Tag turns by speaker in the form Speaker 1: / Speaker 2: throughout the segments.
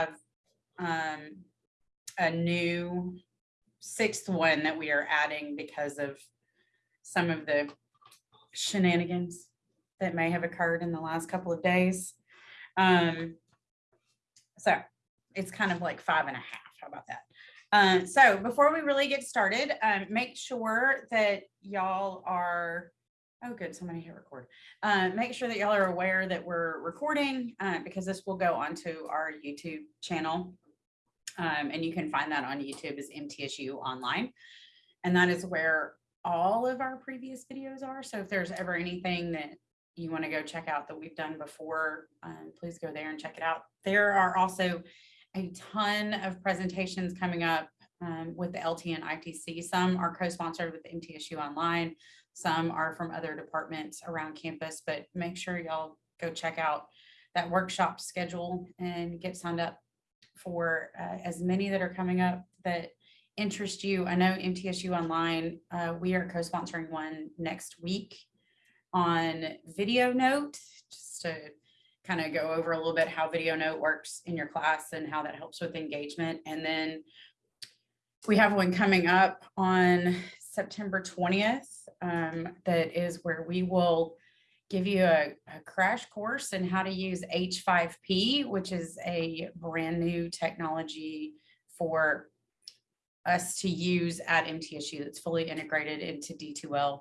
Speaker 1: um, a new sixth one that we are adding because of some of the shenanigans that may have occurred in the last couple of days. Um, so it's kind of like five and a half. How about that? Uh, so before we really get started, um, make sure that y'all are, oh, good, somebody hit record. Uh, make sure that y'all are aware that we're recording, uh, because this will go onto our YouTube channel. Um, and you can find that on YouTube as MTSU Online. And that is where all of our previous videos are. So if there's ever anything that you want to go check out that we've done before, um, please go there and check it out. There are also a ton of presentations coming up um, with the LT and ITC. Some are co-sponsored with MTSU Online. Some are from other departments around campus, but make sure y'all go check out that workshop schedule and get signed up for uh, as many that are coming up that interest you. I know MTSU Online, uh, we are co-sponsoring one next week on Video Note, just to kind of go over a little bit how Video Note works in your class and how that helps with engagement. And then we have one coming up on September 20th um, that is where we will give you a, a crash course in how to use H5P, which is a brand new technology for us to use at MTSU that's fully integrated into D2L.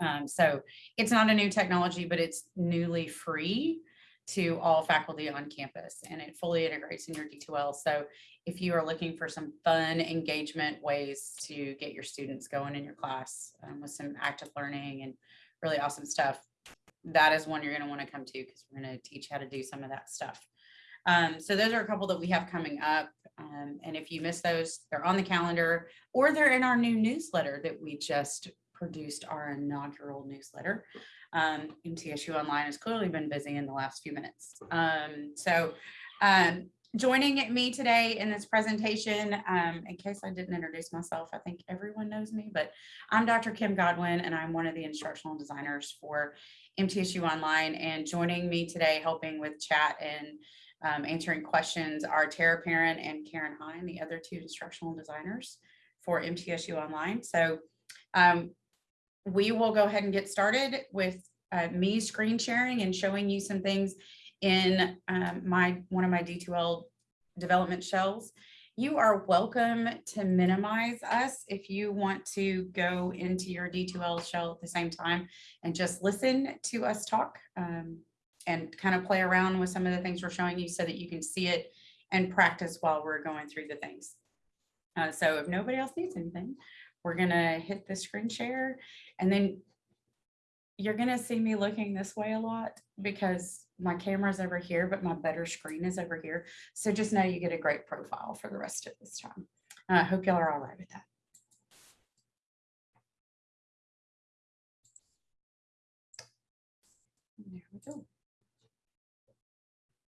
Speaker 1: Um, so it's not a new technology, but it's newly free to all faculty on campus and it fully integrates in your D2L. So if you are looking for some fun engagement ways to get your students going in your class um, with some active learning and really awesome stuff, that is one you're going to want to come to because we're going to teach how to do some of that stuff. Um, so those are a couple that we have coming up. Um, and if you miss those, they're on the calendar or they're in our new newsletter that we just produced our inaugural newsletter. Um, MTSU Online has clearly been busy in the last few minutes. Um, so um, joining me today in this presentation, um, in case I didn't introduce myself, I think everyone knows me, but I'm Dr. Kim Godwin and I'm one of the instructional designers for MTSU Online and joining me today helping with chat and um, answering questions are Tara Parent and Karen Hine, the other two instructional designers for MTSU Online. So um, we will go ahead and get started with uh, me screen sharing and showing you some things in um, my one of my D2L development shells. You are welcome to minimize us if you want to go into your D2L shell at the same time and just listen to us talk um, and kind of play around with some of the things we're showing you so that you can see it and practice while we're going through the things. Uh, so if nobody else needs anything, we're gonna hit the screen share and then you're gonna see me looking this way a lot because my camera's over here, but my better screen is over here. So just know you get a great profile for the rest of this time. I hope y'all are all right with that. There we go.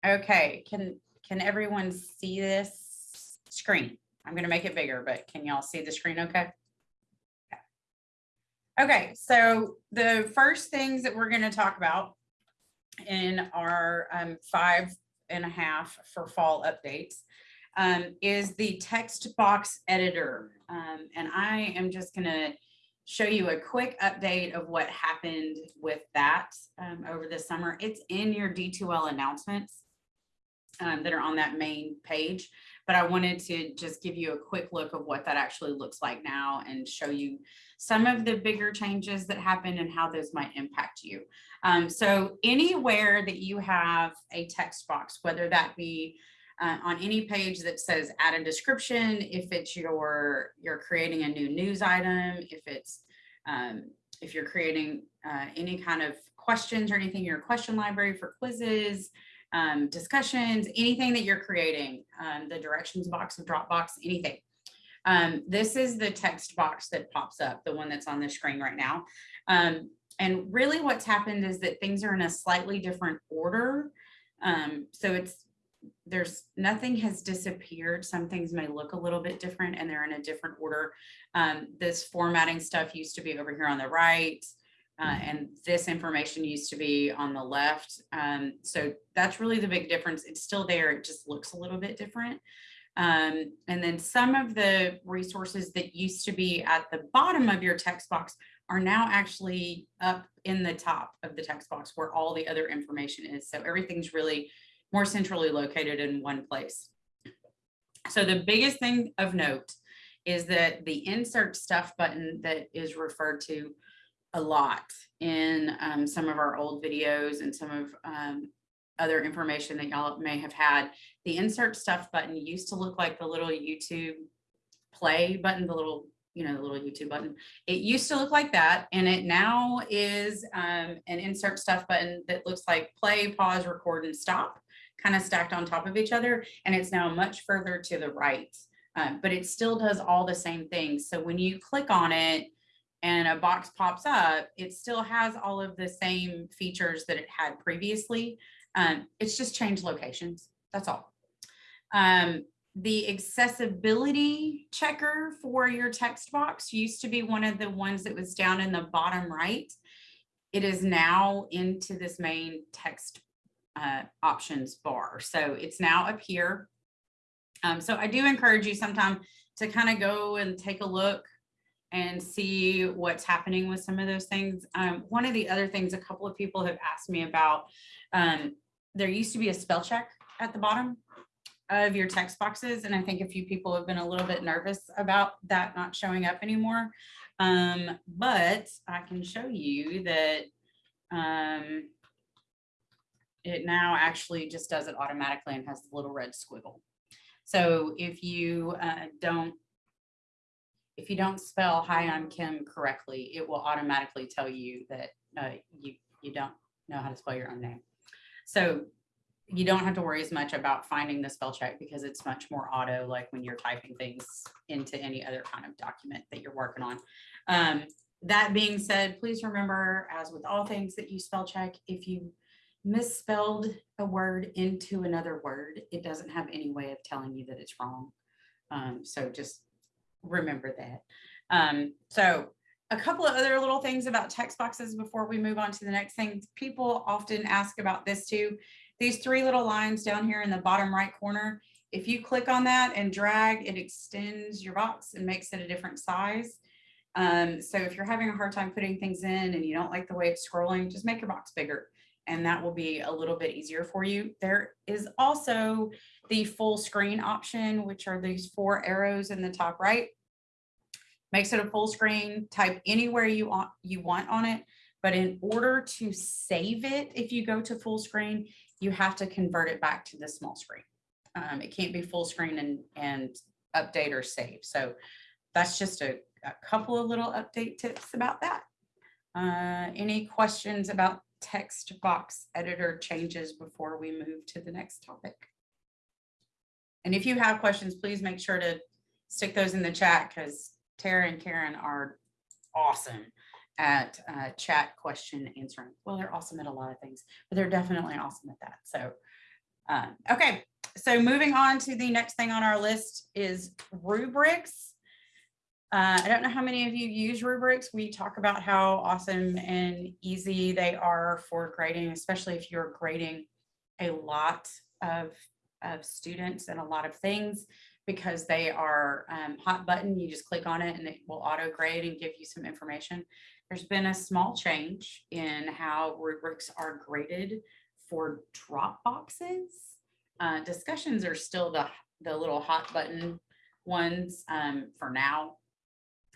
Speaker 1: Okay, can, can everyone see this screen? I'm gonna make it bigger, but can y'all see the screen okay? Okay, so the first things that we're going to talk about in our um, five and a half for fall updates um, is the text box editor. Um, and I am just going to show you a quick update of what happened with that um, over the summer. It's in your D2L announcements um, that are on that main page but I wanted to just give you a quick look of what that actually looks like now and show you some of the bigger changes that happen and how those might impact you. Um, so anywhere that you have a text box, whether that be uh, on any page that says add a description, if it's your, you're creating a new news item, if it's, um, if you're creating uh, any kind of questions or anything, your question library for quizzes, um, discussions, anything that you're creating, um, the directions box of Dropbox, anything. Um, this is the text box that pops up, the one that's on the screen right now. Um, and really what's happened is that things are in a slightly different order. Um, so it's, there's nothing has disappeared. Some things may look a little bit different and they're in a different order. Um, this formatting stuff used to be over here on the right. Uh, and this information used to be on the left. Um, so that's really the big difference. It's still there. It just looks a little bit different. Um, and then some of the resources that used to be at the bottom of your text box are now actually up in the top of the text box where all the other information is. So everything's really more centrally located in one place. So the biggest thing of note is that the insert stuff button that is referred to a lot in um, some of our old videos and some of um, other information that y'all may have had. The insert stuff button used to look like the little YouTube play button, the little, you know, the little YouTube button. It used to look like that and it now is um, an insert stuff button that looks like play, pause, record, and stop, kind of stacked on top of each other. And it's now much further to the right, uh, but it still does all the same things. So when you click on it, and a box pops up, it still has all of the same features that it had previously. Um, it's just changed locations. That's all. Um, the accessibility checker for your text box used to be one of the ones that was down in the bottom right. It is now into this main text uh, options bar. So it's now up here. Um, so I do encourage you sometime to kind of go and take a look and see what's happening with some of those things. Um, one of the other things a couple of people have asked me about, um, there used to be a spell check at the bottom of your text boxes. And I think a few people have been a little bit nervous about that not showing up anymore. Um, but I can show you that um, it now actually just does it automatically and has the little red squiggle. So if you uh, don't if you don't spell hi i'm kim correctly it will automatically tell you that uh, you you don't know how to spell your own name so you don't have to worry as much about finding the spell check because it's much more auto like when you're typing things into any other kind of document that you're working on. Um, that being said please remember as with all things that you spell check. If you misspelled a word into another word it doesn't have any way of telling you that it's wrong. Um, so just remember that. Um, so a couple of other little things about text boxes before we move on to the next thing. People often ask about this too. These three little lines down here in the bottom right corner, if you click on that and drag, it extends your box and makes it a different size. Um, so if you're having a hard time putting things in and you don't like the way it's scrolling, just make your box bigger and that will be a little bit easier for you. There is also the full screen option, which are these four arrows in the top right. Makes it a full screen, type anywhere you want, you want on it. But in order to save it, if you go to full screen, you have to convert it back to the small screen. Um, it can't be full screen and, and update or save. So that's just a, a couple of little update tips about that. Uh, any questions about text box editor changes before we move to the next topic? And if you have questions, please make sure to stick those in the chat because Tara and Karen are awesome at uh, chat question answering. Well, they're awesome at a lot of things, but they're definitely awesome at that. So, um, okay. So moving on to the next thing on our list is rubrics. Uh, I don't know how many of you use rubrics. We talk about how awesome and easy they are for grading, especially if you're grading a lot of of students and a lot of things because they are um, hot button. You just click on it and it will auto grade and give you some information. There's been a small change in how rubrics are graded for drop boxes. Uh, discussions are still the, the little hot button ones um, for now.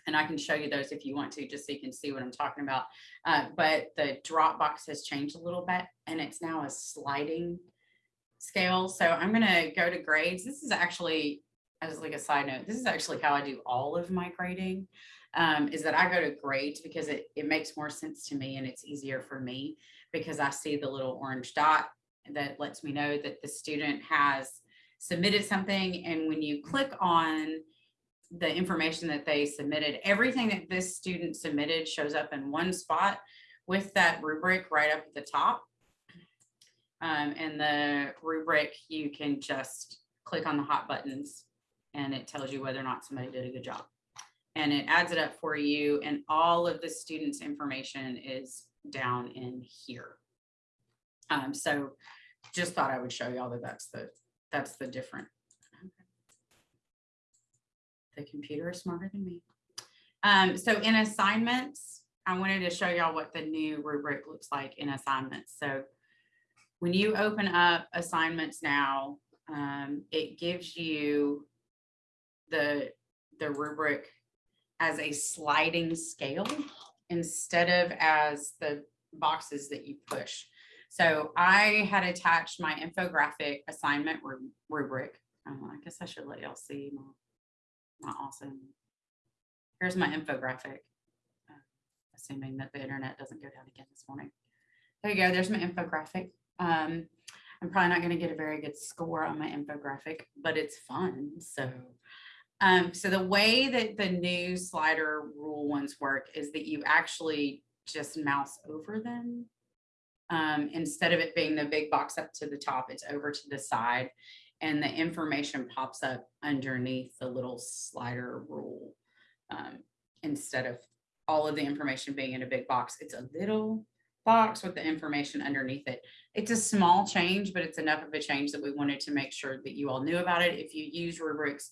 Speaker 1: And I can show you those if you want to, just so you can see what I'm talking about. Uh, but the drop box has changed a little bit and it's now a sliding scale. So I'm going to go to grades. This is actually, as like a side note, this is actually how I do all of my grading. Um, is that I go to grades because it, it makes more sense to me and it's easier for me because I see the little orange dot that lets me know that the student has submitted something. And when you click on the information that they submitted, everything that this student submitted shows up in one spot with that rubric right up at the top. Um, and the rubric, you can just click on the hot buttons and it tells you whether or not somebody did a good job. and it adds it up for you and all of the students' information is down in here. Um, so just thought I would show y'all that that's the, that's the different. The computer is smarter than me. Um, so in assignments, I wanted to show y'all what the new rubric looks like in assignments. So when you open up assignments now, um, it gives you the, the rubric as a sliding scale instead of as the boxes that you push. So I had attached my infographic assignment rubric. Oh, I guess I should let y'all see my, my awesome. Here's my infographic. uh, Assuming that the internet doesn't go down again this morning. There you go. There's my infographic. Um, I'm probably not going to get a very good score on my infographic, but it's fun. So, um, so the way that the new slider rule ones work is that you actually just mouse over them. Um, instead of it being the big box up to the top, it's over to the side and the information pops up underneath the little slider rule. Um, instead of all of the information being in a big box, it's a little box with the information underneath it. It's a small change, but it's enough of a change that we wanted to make sure that you all knew about it. If you use rubrics,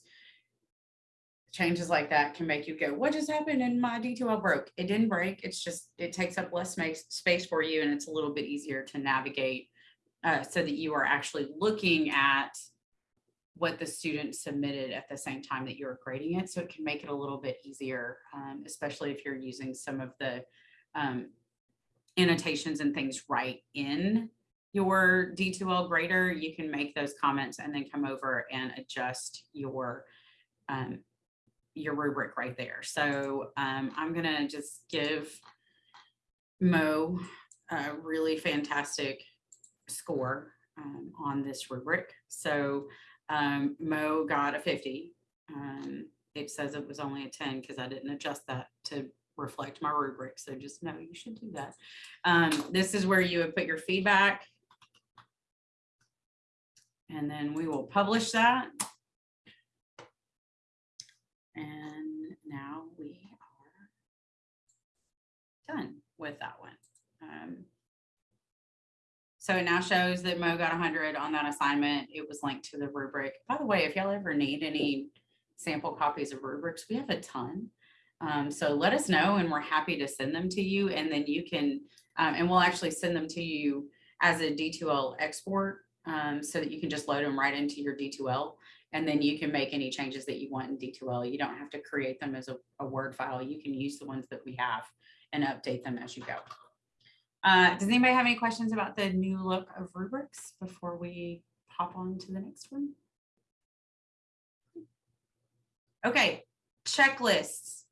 Speaker 1: changes like that can make you go, what just happened and my D2L broke? It didn't break. It's just, it takes up less space, space for you and it's a little bit easier to navigate uh, so that you are actually looking at what the student submitted at the same time that you're grading it. So it can make it a little bit easier, um, especially if you're using some of the um, annotations and things right in your D2L grader, you can make those comments and then come over and adjust your um, your rubric right there. So um, I'm gonna just give Mo a really fantastic score um, on this rubric. So um, Mo got a 50. Um, it says it was only a 10 because I didn't adjust that to reflect my rubric. So just know you should do that. Um, this is where you would put your feedback. And then we will publish that. And now we are done with that one. Um, so it now shows that Mo got hundred on that assignment. It was linked to the rubric. By the way, if y'all ever need any sample copies of rubrics, we have a ton. Um, so let us know and we're happy to send them to you and then you can, um, and we'll actually send them to you as a D2L export um, so that you can just load them right into your D2L. And then you can make any changes that you want in D2L. You don't have to create them as a, a Word file. You can use the ones that we have and update them as you go. Uh, does anybody have any questions about the new look of rubrics before we hop on to the next one? Okay, checklists.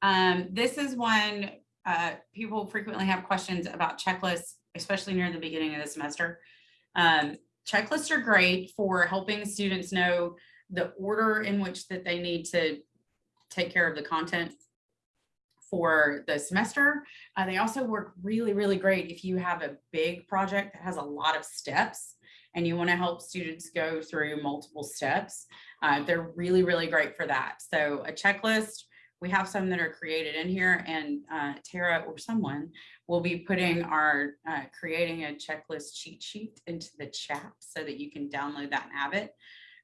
Speaker 1: Um, this is one, uh, people frequently have questions about checklists, especially near the beginning of the semester. Um, checklists are great for helping students know the order in which that they need to take care of the content for the semester. Uh, they also work really, really great if you have a big project that has a lot of steps and you want to help students go through multiple steps. Uh, they're really, really great for that. So a checklist, we have some that are created in here and uh, Tara or someone will be putting our, uh, creating a checklist cheat sheet into the chat so that you can download that and have it.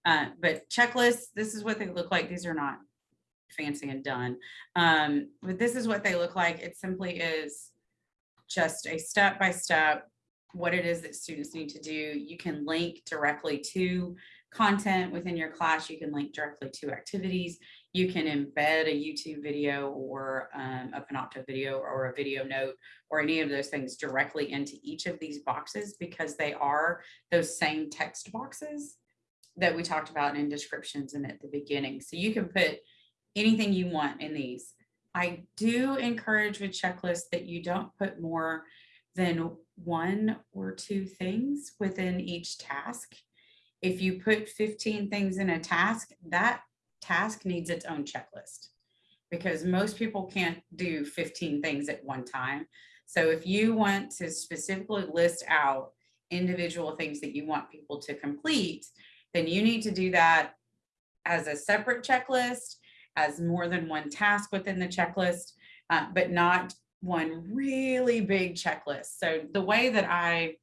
Speaker 1: Uh, but checklists, this is what they look like. These are not fancy and done. Um, but this is what they look like. It simply is just a step by step what it is that students need to do. You can link directly to content within your class. You can link directly to activities. You can embed a YouTube video or um, a Panopto video or a video note or any of those things directly into each of these boxes because they are those same text boxes that we talked about in descriptions and at the beginning. So you can put anything you want in these. I do encourage with checklists that you don't put more than one or two things within each task. If you put 15 things in a task, that task needs its own checklist because most people can't do 15 things at one time. So if you want to specifically list out individual things that you want people to complete, then you need to do that as a separate checklist as more than one task within the checklist, uh, but not one really big checklist. So the way that I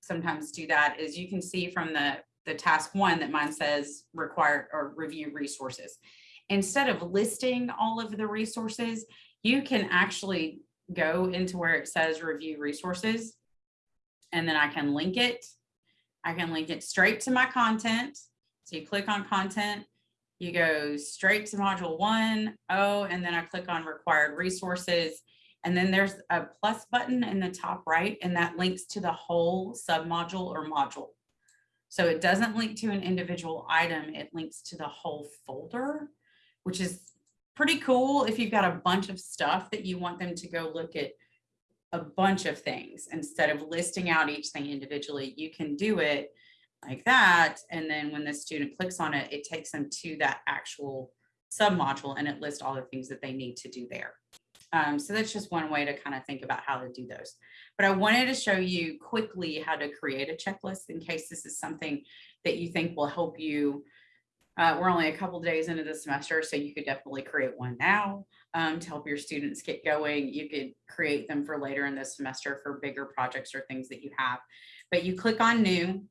Speaker 1: sometimes do that is you can see from the, the task one that mine says require or review resources. Instead of listing all of the resources, you can actually go into where it says review resources. And then I can link it. I can link it straight to my content. So you click on content, you go straight to module one, oh, and then I click on required resources. And then there's a plus button in the top right, and that links to the whole submodule or module. So it doesn't link to an individual item, it links to the whole folder, which is pretty cool if you've got a bunch of stuff that you want them to go look at a bunch of things instead of listing out each thing individually, you can do it like that. And then when the student clicks on it, it takes them to that actual submodule and it lists all the things that they need to do there. Um, so that's just one way to kind of think about how to do those. But I wanted to show you quickly how to create a checklist in case this is something that you think will help you. Uh, we're only a couple days into the semester, so you could definitely create one now um, to help your students get going. You could create them for later in the semester for bigger projects or things that you have. But you click on new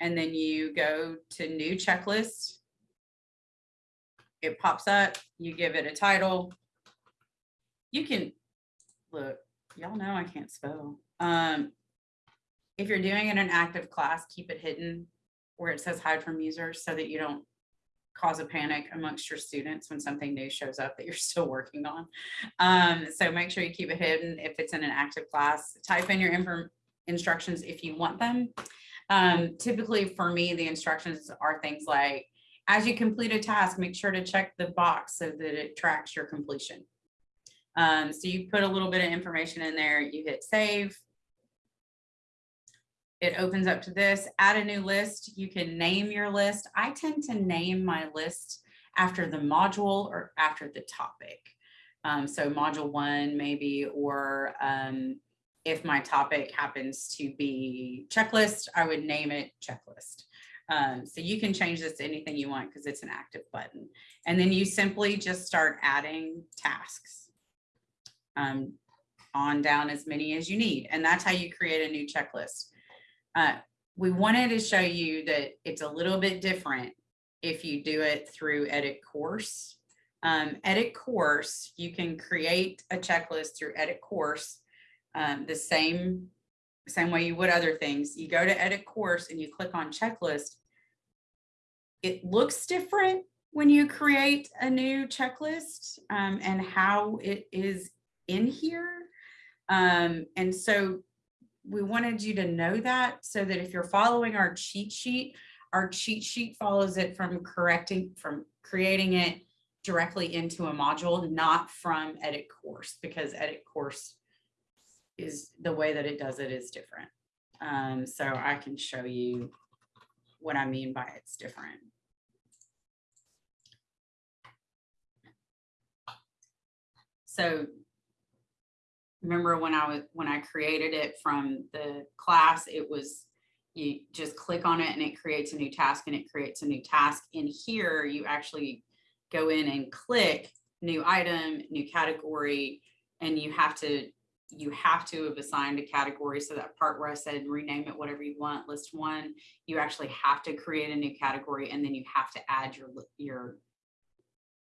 Speaker 1: and then you go to new checklist. It pops up, you give it a title. You can, look, y'all know I can't spell. Um, if you're doing it in an active class, keep it hidden where it says hide from users so that you don't cause a panic amongst your students when something new shows up that you're still working on. Um, so make sure you keep it hidden if it's in an active class. Type in your instructions if you want them. Um, typically for me, the instructions are things like, as you complete a task, make sure to check the box so that it tracks your completion. Um, so you put a little bit of information in there, you hit save. It opens up to this, add a new list. You can name your list. I tend to name my list after the module or after the topic. Um, so module one maybe, or um, if my topic happens to be checklist, I would name it checklist. Um, so you can change this to anything you want because it's an active button. And then you simply just start adding tasks um, on down as many as you need. And that's how you create a new checklist. Uh, we wanted to show you that it's a little bit different if you do it through edit course. Um, edit course, you can create a checklist through edit course um, the same, same way you would other things. You go to edit course and you click on checklist. It looks different when you create a new checklist um, and how it is in here. Um, and so we wanted you to know that so that if you're following our cheat sheet, our cheat sheet follows it from correcting, from creating it directly into a module, not from edit course, because edit course is the way that it does it is different. Um, so I can show you what I mean by it's different. So remember when I was when I created it from the class, it was you just click on it and it creates a new task and it creates a new task. In here, you actually go in and click new item, new category, and you have to you have to have assigned a category. So that part where I said rename it whatever you want, list one, you actually have to create a new category and then you have to add your, your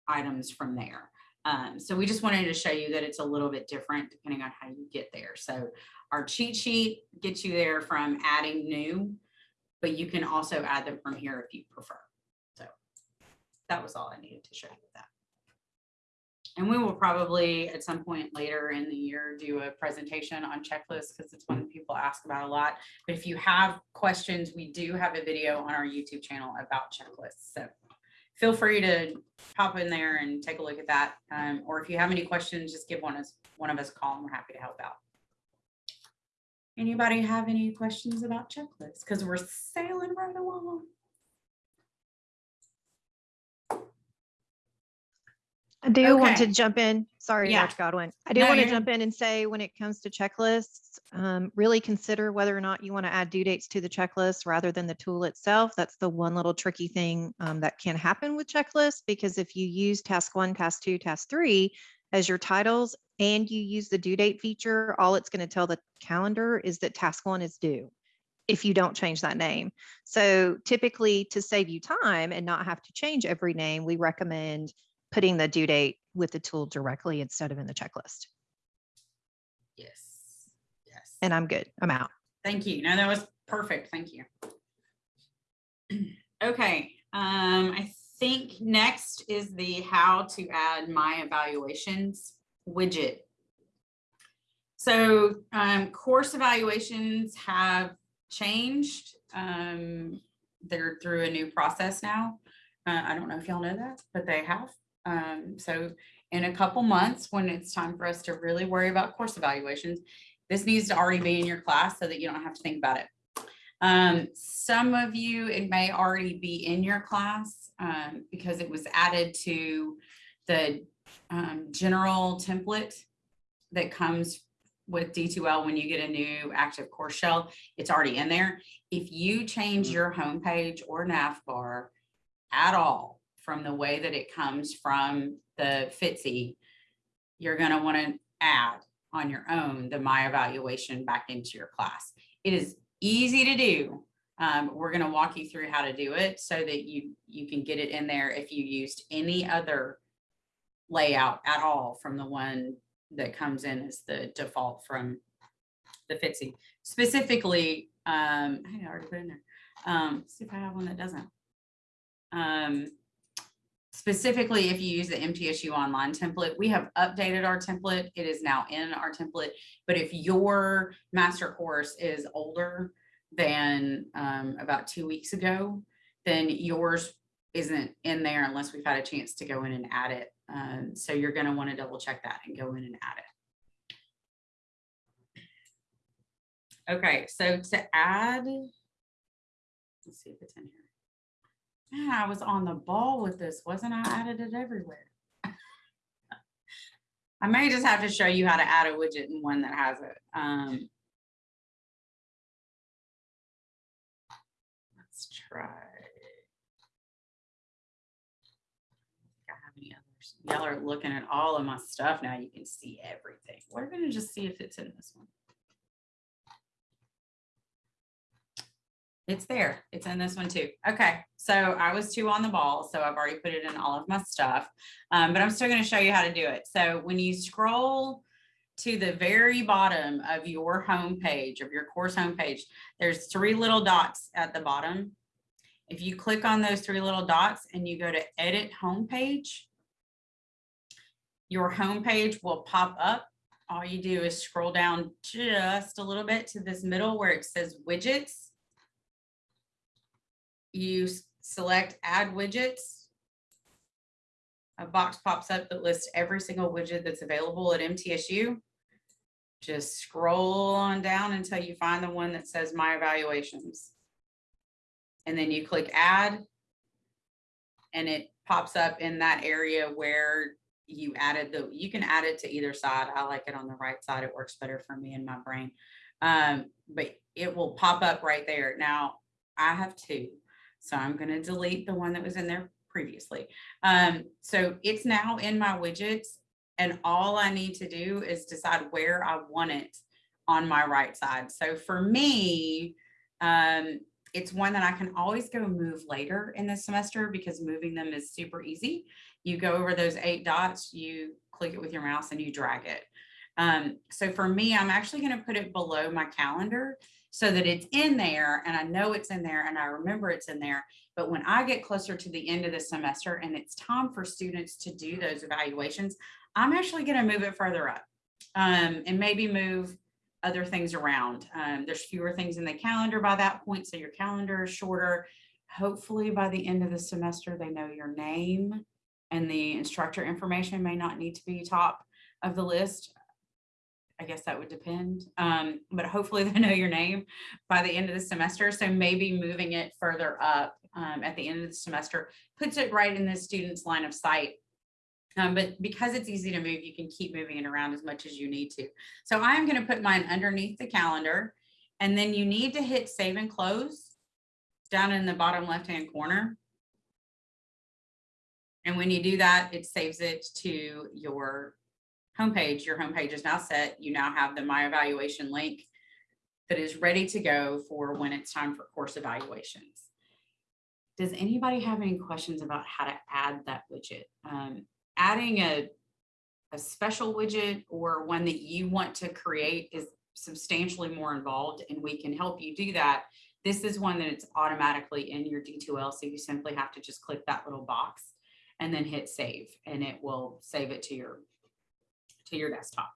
Speaker 1: items from there. Um, so we just wanted to show you that it's a little bit different depending on how you get there. So our cheat sheet gets you there from adding new, but you can also add them from here if you prefer. So that was all I needed to show you with that. And we will probably at some point later in the year do a presentation on checklists because it's one that people ask about a lot. But if you have questions, we do have a video on our YouTube channel about checklists. So feel free to pop in there and take a look at that. Um, or if you have any questions, just give one, us, one of us a call and we're happy to help out. Anybody have any questions about checklists? Because we're sailing right along.
Speaker 2: I do want to
Speaker 1: Okay.
Speaker 2: jump in. Sorry,
Speaker 1: Yeah.
Speaker 2: Dr. Godwin. I do
Speaker 1: No,
Speaker 2: want to
Speaker 1: you're-
Speaker 2: jump in and say, when it comes to checklists, um, really consider whether or not you want to add due dates to the checklist rather than the tool itself. That's the one little tricky thing um, that can happen with checklists, because if you use task one, task two, task three as your titles and you use the due date feature, all it's going to tell the calendar is that task one is due if you don't change that name. So typically to save you time and not have to change every name, we recommend putting the due date with the tool directly instead of in the checklist.
Speaker 1: Yes. Yes.
Speaker 2: And I'm good. I'm out.
Speaker 1: Thank you. No, that was perfect. Thank you. Okay, um, I think next is the how to add my evaluations widget. So, um, course evaluations have changed. Um, they're through a new process now. Uh, I don't know if y'all know that, but they have. Um, so in a couple months, when it's time for us to really worry about course evaluations, this needs to already be in your class so that you don't have to think about it. Um, some of you, it may already be in your class, um, because it was added to the, um, general template that comes with D2L when you get a new active course shell, it's already in there. If you change your homepage or nav bar at all from the way that it comes from the Fitzy, you're gonna wanna add on your own the my evaluation back into your class. It is easy to do. Um, we're gonna walk you through how to do it so that you, you can get it in there if you used any other layout at all from the one that comes in as the default from the Fitzy. Specifically, um, I already put in there. Um, see if I have one that doesn't. Um, specifically, if you use the MTSU online template, we have updated our template. It is now in our template. But if your master course is older than um, about two weeks ago, then yours isn't in there unless we've had a chance to go in and add it. Um, so you're gonna wanna double check that and go in and add it. Okay, so to add, let's see if it's in here. I was on the ball with this, wasn't I? I added it everywhere. I may just have to show you how to add a widget in one that has it. Um, let's try. I have any others. Y'all are looking at all of my stuff now. You can see everything. We're gonna just see if it's in this one. It's there. It's in this one too. Okay, so I was too on the ball, so I've already put it in all of my stuff. Um, but I'm still gonna show you how to do it. So when you scroll to the very bottom of your home page, of your course homepage, there's three little dots at the bottom. If you click on those three little dots and you go to edit homepage, your homepage will pop up. All you do is scroll down just a little bit to this middle where it says widgets. You select add widgets. A box pops up that lists every single widget that's available at MTSU. Just scroll on down until you find the one that says my evaluations. And then you click add. And it pops up in that area where you added the, you can add it to either side. I like it on the right side. It works better for me in my brain. Um, but it will pop up right there. Now, I have two. So I'm gonna delete the one that was in there previously. Um, so it's now in my widgets and all I need to do is decide where I want it on my right side. So for me, um, it's one that I can always go move later in the semester because moving them is super easy. You go over those eight dots, you click it with your mouse and you drag it. Um, so for me, I'm actually gonna put it below my calendar so that it's in there and I know it's in there and I remember it's in there. But when I get closer to the end of the semester and it's time for students to do those evaluations, I'm actually gonna move it further up. Um, and maybe move other things around. Um, there's fewer things in the calendar by that point, so your calendar is shorter. Hopefully by the end of the semester, they know your name and the instructor information may not need to be top of the list. I guess that would depend, um, but hopefully they know your name by the end of the semester. So maybe moving it further up um, at the end of the semester puts it right in the student's line of sight Um, but because it's easy to move, you can keep moving it around as much as you need to. So I'm gonna put mine underneath the calendar. And then you need to hit save and close down in the bottom left-hand corner. And when you do that, it saves it to your homepage. Your homepage is now set. You now have the My Evaluation link that is ready to go for when it's time for course evaluations. Does anybody have any questions about how to add that widget? Um, adding a, a special widget or one that you want to create is substantially more involved and we can help you do that. This is one that it's automatically in your D2L, so you simply have to just click that little box and then hit save and it will save it to your to your desktop.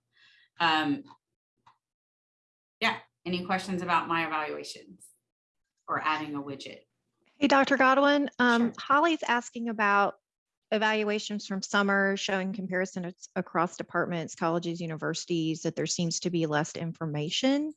Speaker 1: Um, yeah, any questions about my evaluations or adding a widget?
Speaker 2: Hey, Dr. Godwin, um,
Speaker 1: Sure.
Speaker 2: Holly's asking about evaluations from summer showing comparison across departments, colleges, universities, that there seems to be less information.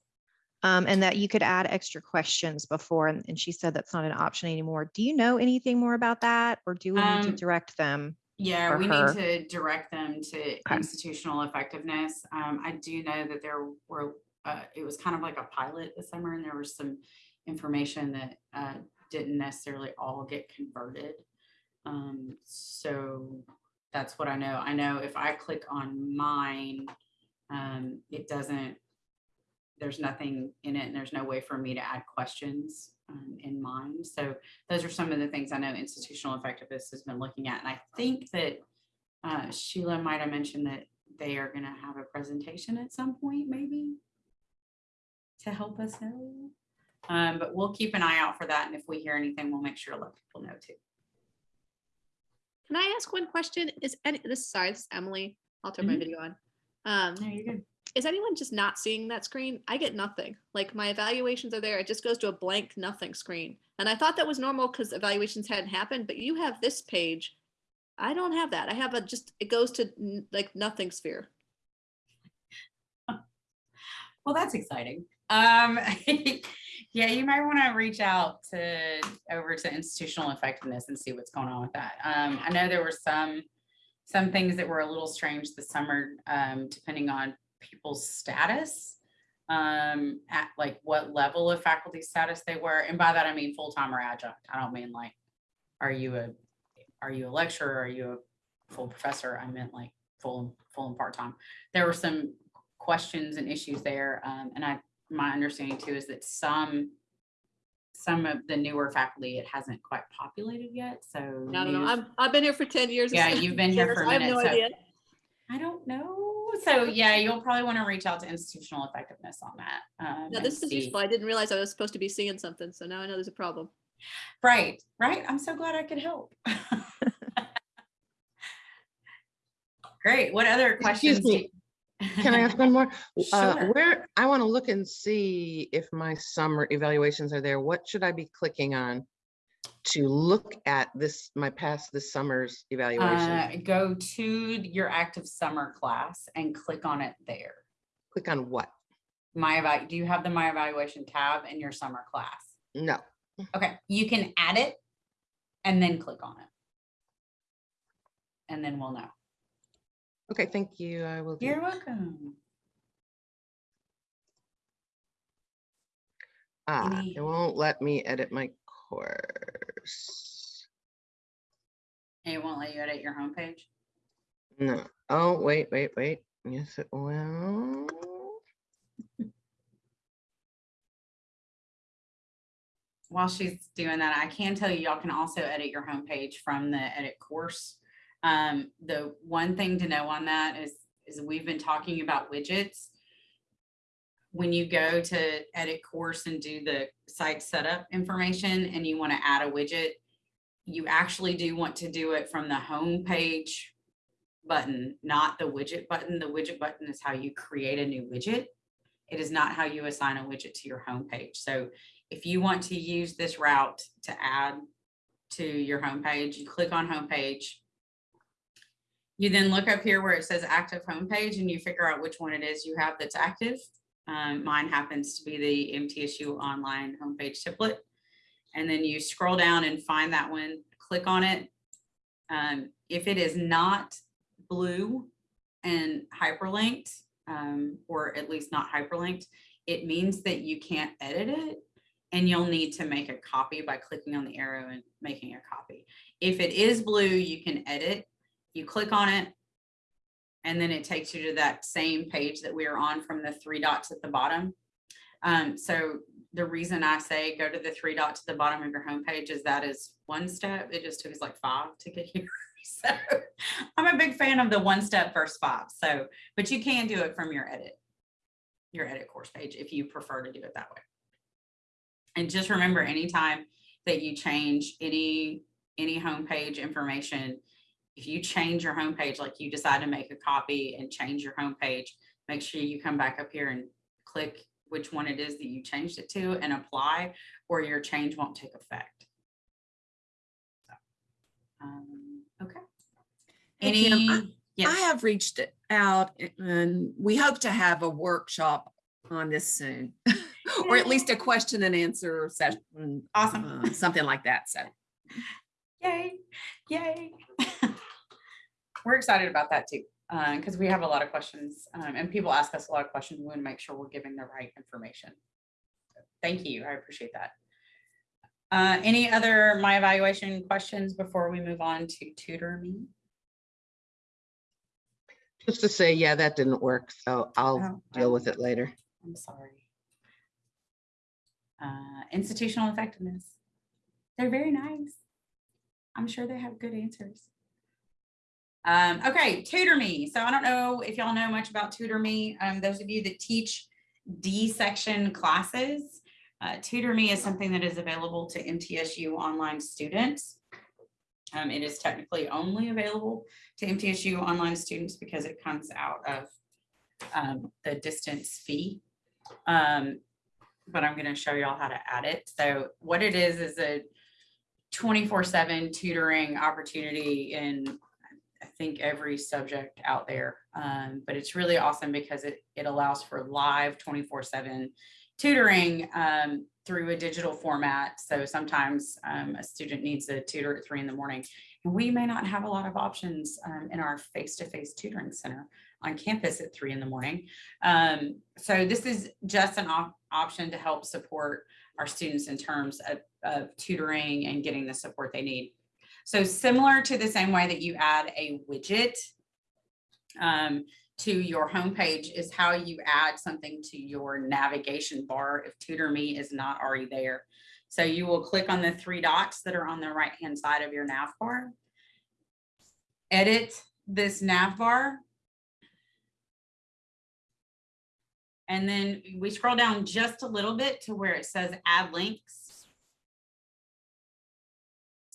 Speaker 2: Um, and that you could add extra questions before, and, and she said that's not an option anymore. Do you know anything more about that, or do we need to
Speaker 1: Um,
Speaker 2: direct them?
Speaker 1: Yeah, we
Speaker 2: her.
Speaker 1: need to direct them to institutional effectiveness. Um, I do know that there were, uh, it was kind of like a pilot this summer and there was some information that, uh, didn't necessarily all get converted. Um, so that's what I know. I know if I click on mine, um, it doesn't, there's nothing in it and there's no way for me to add questions, um, in mind. So those are some of the things I know institutional effectiveness has been looking at. And I think that uh, Sheila might have mentioned that they are going to have a presentation at some point, maybe to help us know. Um, but we'll keep an eye out for that. And if we hear anything, we'll make sure to let people know too.
Speaker 3: Can I ask one question? Is any, this, sorry, this is Emily. I'll turn my
Speaker 1: Mhm.
Speaker 3: video on. Um,
Speaker 1: No, you're good.
Speaker 3: Is anyone just not seeing that screen? I get nothing. Like my evaluations are there. It just goes to a blank nothing screen. And I thought that was normal because evaluations hadn't happened, but you have this page. I don't have that. I have a just, it goes to like nothing sphere.
Speaker 1: Well, that's exciting. Um, yeah, you might want to reach out to over to institutional effectiveness and see what's going on with that. Um, I know there were some some things that were a little strange this summer, um, depending on people's status, um, at like what level of faculty status they were, and by that I mean full time or adjunct. I don't mean like, are you a are you a lecturer? Are you a full professor? I meant like full and full and part time. There were some questions and issues there. Um, and I, my understanding too is that some, some of the newer faculty, it hasn't quite populated yet, so.
Speaker 3: I don't know.
Speaker 1: new-
Speaker 3: I'm, I've been here for 10 years.
Speaker 1: Yeah, you've been here for a
Speaker 3: I have no
Speaker 1: so-
Speaker 3: idea.
Speaker 1: I don't know. So yeah, you'll probably want to reach out to institutional effectiveness on that. um,
Speaker 3: Now
Speaker 1: and
Speaker 3: this is
Speaker 1: see.
Speaker 3: useful. I didn't realize I was supposed to be seeing something. So now I know there's a problem.
Speaker 1: Right, right. I'm so glad I could help. Great. What other questions? do
Speaker 4: me, Can I ask one more? Uh,
Speaker 1: Sure.
Speaker 4: Where, I want to look and see if my summer evaluations are there. What should I be clicking on to look at this, my past this summer's evaluation?
Speaker 1: Uh, go to your active summer class and click on it there.
Speaker 4: Click on what?
Speaker 1: My eval, do you have the My Evaluation tab in your summer class?
Speaker 4: No.
Speaker 1: Okay, you can add it and then click on it. And then we'll know.
Speaker 4: Okay, thank you. I will.
Speaker 1: You're welcome.
Speaker 4: Ah, it won't let me edit my course.
Speaker 1: And it won't let you edit your homepage?
Speaker 4: No. Oh, wait, wait, wait. Yes, it will.
Speaker 1: While she's doing that, I can tell you, y'all can also edit your homepage from the edit course. Um, the one thing to know on that is, is we've been talking about widgets. When you go to edit course and do the site setup information and you want to add a widget, you actually do want to do it from the home page button, not the widget button. The widget button is how you create a new widget. It is not how you assign a widget to your home page. So if you want to use this route to add to your homepage, you click on homepage. You then look up here where it says active homepage and you figure out which one it is you have that's active. Um, mine happens to be the MTSU online homepage template. And then you scroll down and find that one, click on it. Um, if it is not blue and hyperlinked, um, or at least not hyperlinked, it means that you can't edit it and you'll need to make a copy by clicking on the arrow and making a copy. If it is blue, you can edit. You click on it and then it takes you to that same page that we are on from the three dots at the bottom. Um, so the reason I say go to the three dots at the bottom of your homepage is that is one step. It just took us like five to get here. So I'm a big fan of the one step first five. So, but you can do it from your edit, your edit course page if you prefer to do it that way. And just remember anytime that you change any, any homepage information, if you change your homepage, like you decide to make a copy and change your homepage, make sure you come back up here and click which one it is that you changed it to and apply, or your change won't take effect. So, um, Okay.
Speaker 5: Hey, Kim, I-
Speaker 1: Any,
Speaker 5: I have reached out and we hope to have a workshop on this soon. Or at least a question and answer session,
Speaker 1: awesome.
Speaker 5: uh, something like that. So
Speaker 1: Yay, yay. We're excited about that too, because we have a lot of questions um, and people ask us a lot of questions. We want to make sure we're giving the right information. Thank you. I appreciate that. Uh, Any other my evaluation questions before we move on to tutor me?
Speaker 4: Just to say, yeah, that didn't work, so I'll
Speaker 1: Oh,
Speaker 4: deal with it later.
Speaker 1: I'm sorry. Uh, Institutional effectiveness. They're very nice. I'm sure they have good answers. Um, okay, Tutor Me. So I don't know if y'all know much about Tutor Me. Um, those of you that teach D section classes, uh, Tutor Me is something that is available to MTSU online students. Um, it is technically only available to MTSU online students because it comes out of um, the distance fee. Um, but I'm gonna show y'all how to add it. So what it is, is a twenty-four seven tutoring opportunity in, I think, every subject out there. Um, but it's really awesome because it, it allows for live twenty-four seven tutoring, um, through a digital format. So sometimes, um, a student needs a tutor at three in the morning. And we may not have a lot of options, um, in our face-to-face tutoring center on campus at three in the morning. Um, so this is just an op- option to help support our students in terms of, of tutoring and getting the support they need. So similar to the same way that you add a widget um, to your homepage is how you add something to your navigation bar if Tutor Me is not already there. So you will click on the three dots that are on the right-hand side of your nav bar. Edit this nav bar And then we scroll down just a little bit to where it says add links.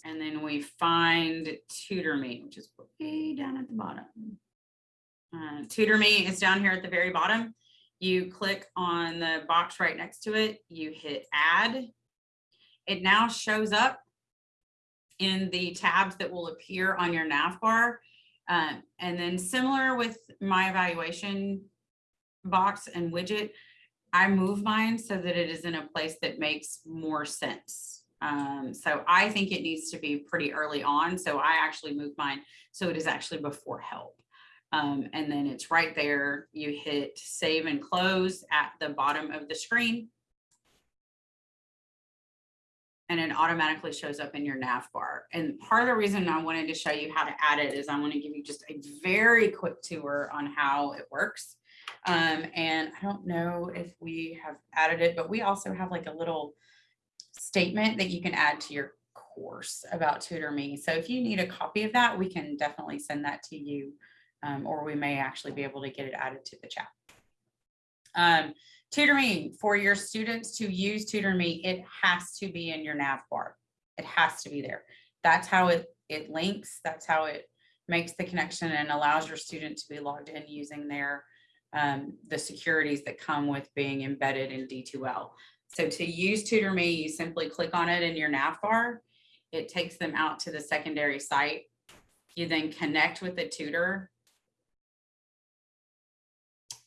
Speaker 1: And then we find Tutor Me, which is way down at the bottom. Uh, Tutor Me is down here at the very bottom. You click on the box right next to it, you hit add. It now shows up in the tabs that will appear on your nav bar. Um, and then similar with my evaluation box and widget, I move mine so that it is in a place that makes more sense. Um, so I think it needs to be pretty early on. So I actually move mine so it is actually before help. Um, and then it's right there. You hit save and close at the bottom of the screen. And it automatically shows up in your nav bar. And part of the reason I wanted to show you how to add it is I want to give you just a very quick tour on how it works. Um, and I don't know if we have added it, but we also have like a little statement that you can add to your course about Tutor Me. So if you need a copy of that, we can definitely send that to you. Um, or we may actually be able to get it added to the chat. Um, Tutor Me, for your students to use Tutor Me, it has to be in your nav bar. It has to be there. That's how it, it links. That's how it makes the connection and allows your student to be logged in using their um, the securities that come with being embedded in D2L. So to use Tutor Me, you simply click on it in your nav bar. It takes them out to the secondary site. You then connect with the tutor.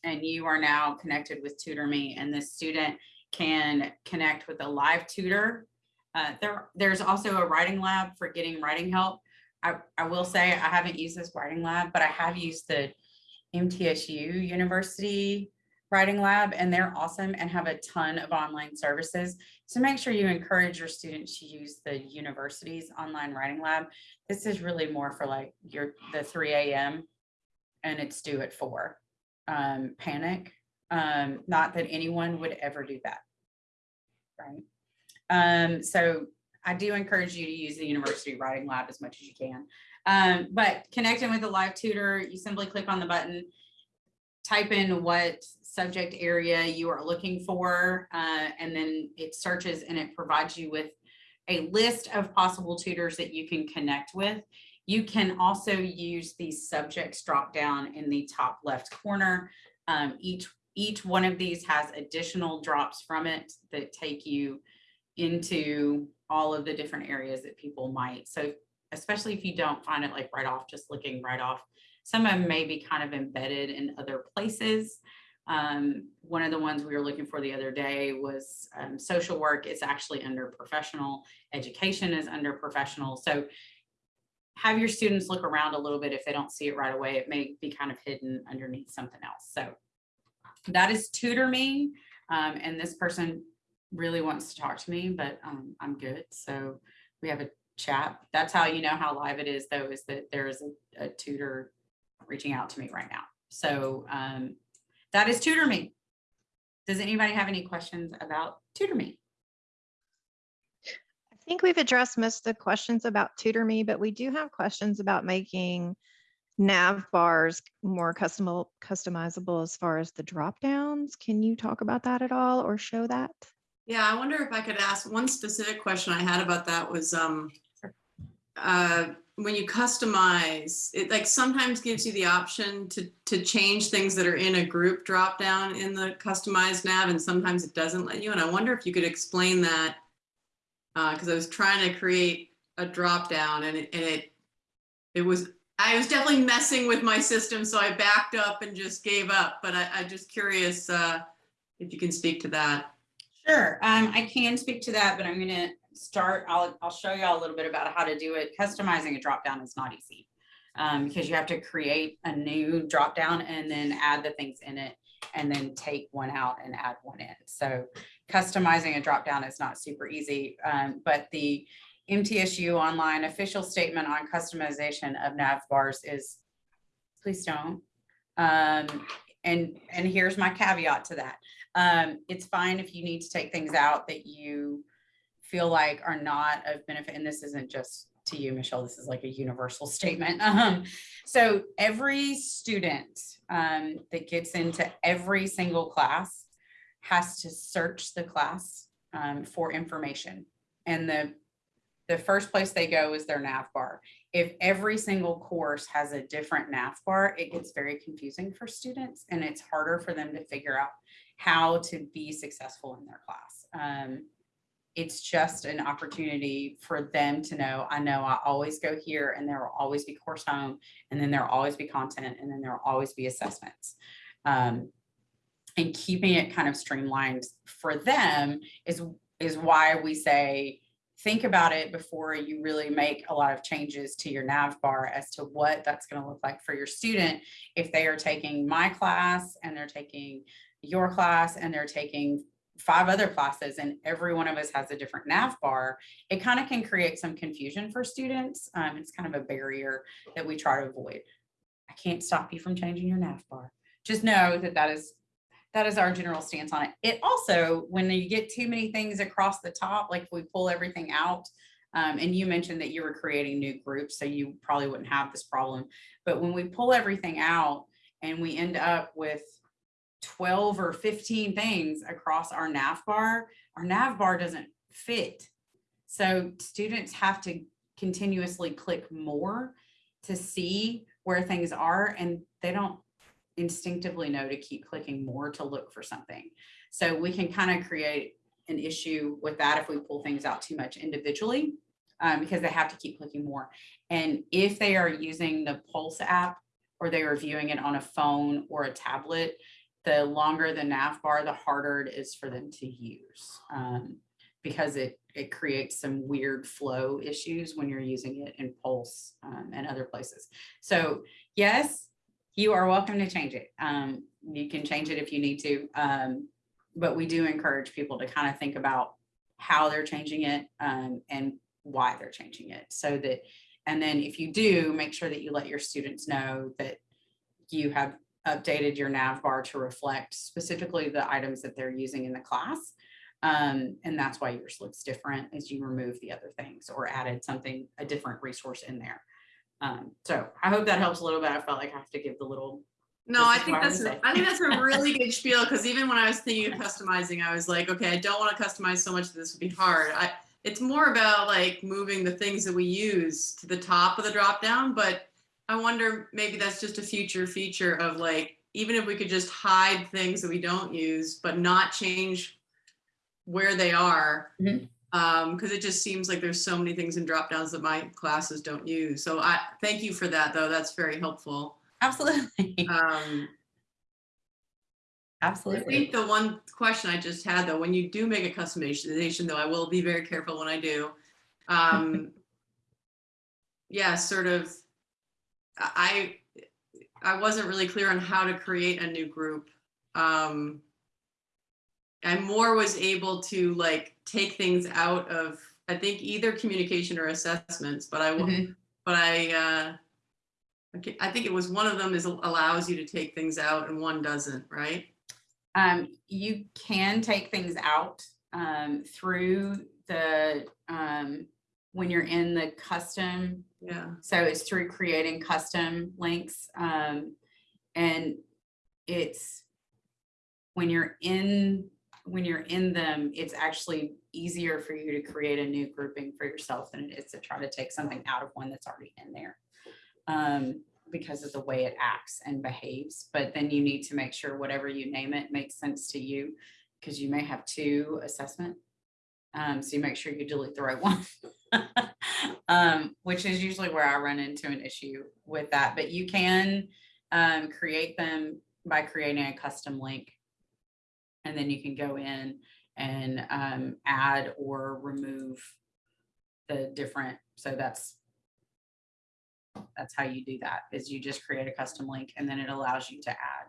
Speaker 1: And you are now connected with Tutor Me and the student can connect with a live tutor. Uh, there, there's also a writing lab for getting writing help I, I will say I haven't used this writing lab, but I have used the MTSU University Writing Lab and they're awesome and have a ton of online services. So make sure you encourage your students to use the university's online writing lab. This is really more for like your, the three AM and it's due at four. Um, panic, um, not that anyone would ever do that. Right? Um, so I do encourage you to use the university writing lab as much as you can. Um, but connecting with a live tutor, you simply click on the button, type in what subject area you are looking for, uh, and then it searches and it provides you with a list of possible tutors that you can connect with. You can also use the subjects drop down in the top left corner. Um, each, each one of these has additional drops from it that take you into all of the different areas that people might. So especially if you don't find it like right off, just looking right off. Some of them may be kind of embedded in other places. Um, one of the ones we were looking for the other day was um, social work. It's actually under professional. Education is under professional. So have your students look around a little bit. If they don't see it right away, it may be kind of hidden underneath something else. So that is Tutor Me. Um, and this person really wants to talk to me, but um, I'm good. So we have a chat. That's how you know how live it is though, is that there is a, a tutor reaching out to me right now. So um, that is Tutor Me. Does anybody have any questions about Tutor Me?
Speaker 2: I think we've addressed most of the questions about Tutor Me, but we do have questions about making nav bars more customizable, customizable as far as the drop downs. Can you talk about that at all or show that?
Speaker 6: Yeah, I wonder if I could ask, one specific question I had about that was, um, uh, when you customize, it like sometimes gives you the option to, to change things that are in a group drop down in the customized nav, and sometimes it doesn't let you, and I wonder if you could explain that. Uh, cause I was trying to create a drop down and it, and it, it was, I was definitely messing with my system, so I backed up and just gave up, but I, I just curious, uh, if you can speak to that.
Speaker 1: Sure, um, I can speak to that, but I'm gonna start, I'll, I'll show you all a little bit about how to do it. Customizing a drop down is not easy. Um, because you have to create a new drop down and then add the things in it and then take one out and add one in. So customizing a drop down is not super easy, um, but the MTSU online official statement on customization of nav bars is, please don't. Um, and, and here's my caveat to that. Um, it's fine if you need to take things out that you feel like are not of benefit. And this isn't just to you, Michelle, this is like a universal statement. Um, so every student um, that gets into every single class has to search the class um, for information. And the, the first place they go is their nav bar. If every single course has a different nav bar, it gets very confusing for students and it's harder for them to figure out how to be successful in their class. It's just an opportunity for them to know, I know I always go here and there will always be course home and then there'll always be content and then there'll always be assessments. Um, and keeping it kind of streamlined for them is, is why we say, think about it before you really make a lot of changes to your nav bar as to what that's going to look like for your student if they are taking my class and they're taking your class and they're taking five other classes and every one of us has a different nav bar, it kind of can create some confusion for students. Um, it's kind of a barrier that we try to avoid. I can't stop you from changing your nav bar. Just know that that is that is our general stance on it. It also, when you get too many things across the top, like we pull everything out, um, and you mentioned that you were creating new groups, so you probably wouldn't have this problem. But when we pull everything out and we end up with 12 or 15 things across our nav bar, our nav bar doesn't fit. So students have to continuously click more to see where things are and they don't instinctively know to keep clicking more to look for something. So we can kind of create an issue with that if we pull things out too much individually um, because they have to keep clicking more. And if they are using the Pulse app or they are viewing it on a phone or a tablet, the longer the nav bar, the harder it is for them to use. Um, because it, it creates some weird flow issues when you're using it in Pulse um, and other places. So yes, you are welcome to change it. Um, you can change it if you need to. Um, but we do encourage people to kind of think about how they're changing it um, and why they're changing it so that and then if you do make sure that you let your students know that you have updated your nav bar to reflect specifically the items that they're using in the class. Um, and that's why yours looks different as you remove the other things or added something a different resource in there. Um, so i hope that helps a little bit. I felt like i have to give the little
Speaker 6: No, I think that's, I think that's a really good spiel, because even when I was thinking of customizing, I was like, okay, I don't want to customize so much that this would be hard. I, it's more about like moving the things that we use to the top of the drop down, but I wonder, maybe that's just a future feature of like, even if we could just hide things that we don't use, but not change where they are.
Speaker 1: Mhm.
Speaker 6: Um, because it just seems like there's so many things in drop downs that my classes don't use. So I, thank you for that, though. That's very helpful.
Speaker 1: absolutely
Speaker 6: Um, I think the one question I just had though, when you do make a customization, though, I will be very careful when I do. Um, yeah, sort of. I I wasn't really clear on how to create a new group. Um, I more was able to like take things out of I think either communication or assessments, but I wa-
Speaker 1: Mhm.
Speaker 6: but I uh, okay, I think it was one of them is allows you to take things out and one doesn't, right?
Speaker 1: Um, you can take things out um, through the um, when you're in the custom.
Speaker 6: Yeah.
Speaker 1: So it's through creating custom links. Um, and it's when you're in when you're in them, it's actually easier for you to create a new grouping for yourself than it is to try to take something out of one that's already in there. Um, because of the way it acts and behaves, but then you need to make sure whatever you name it makes sense to you, because you may have two assessment. Um, so you make sure you delete the right one. Um, which is usually where I run into an issue with that, but you can um, create them by creating a custom link. And then you can go in and um, add or remove the different, so that's that's how you do that, is you just create a custom link and then it allows you to add